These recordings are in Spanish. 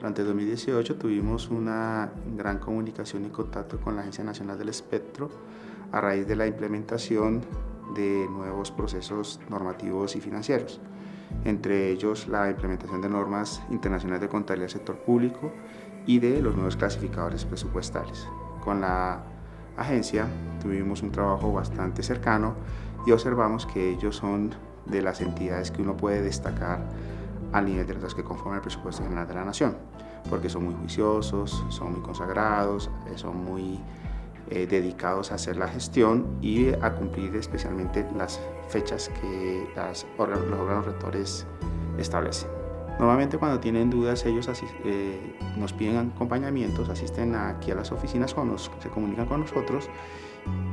Durante 2018 tuvimos una gran comunicación y contacto con la Agencia Nacional del Espectro a raíz de la implementación de nuevos procesos normativos y financieros, entre ellos la implementación de normas internacionales de contabilidad del sector público y de los nuevos clasificadores presupuestales. Con la agencia tuvimos un trabajo bastante cercano y observamos que ellos son de las entidades que uno puede destacar al nivel de las que conforman el presupuesto general de la nación, porque son muy juiciosos, son muy consagrados, eh, son muy eh, dedicados a hacer la gestión y a cumplir especialmente las fechas que las, los órganos rectores establecen. Normalmente cuando tienen dudas ellos eh, nos piden acompañamientos, asisten aquí a las oficinas, cuando se comunican con nosotros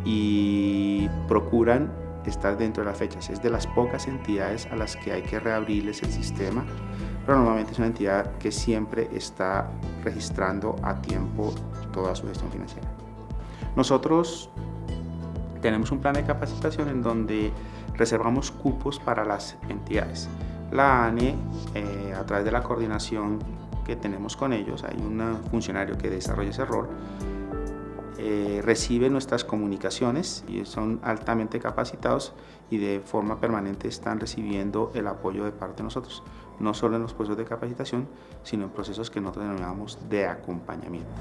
y procuran estar dentro de las fechas. Es de las pocas entidades a las que hay que reabrirles el sistema, pero normalmente es una entidad que siempre está registrando a tiempo toda su gestión financiera. Nosotros tenemos un plan de capacitación en donde reservamos cupos para las entidades. La ANE, eh, a través de la coordinación que tenemos con ellos, hay un funcionario que desarrolla ese rol, eh, recibe nuestras comunicaciones y son altamente capacitados y de forma permanente están recibiendo el apoyo de parte de nosotros, no solo en los procesos de capacitación, sino en procesos que nosotros denominamos de acompañamiento.